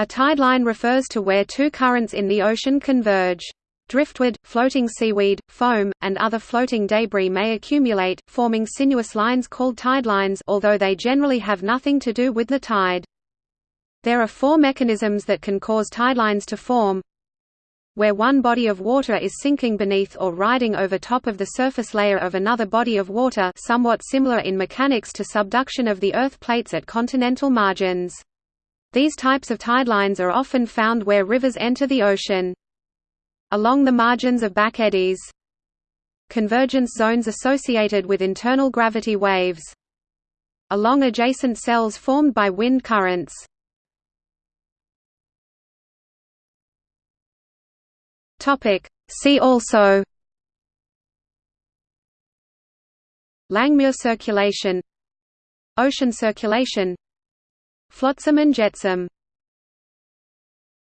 A tideline refers to where two currents in the ocean converge. Driftwood, floating seaweed, foam, and other floating debris may accumulate, forming sinuous lines called tidelines although they generally have nothing to do with the tide. There are four mechanisms that can cause tidelines to form. Where one body of water is sinking beneath or riding over top of the surface layer of another body of water somewhat similar in mechanics to subduction of the earth plates at continental margins. These types of tidelines are often found where rivers enter the ocean. Along the margins of back eddies. Convergence zones associated with internal gravity waves. Along adjacent cells formed by wind currents. See also Langmuir circulation Ocean circulation Flotsam and jetsam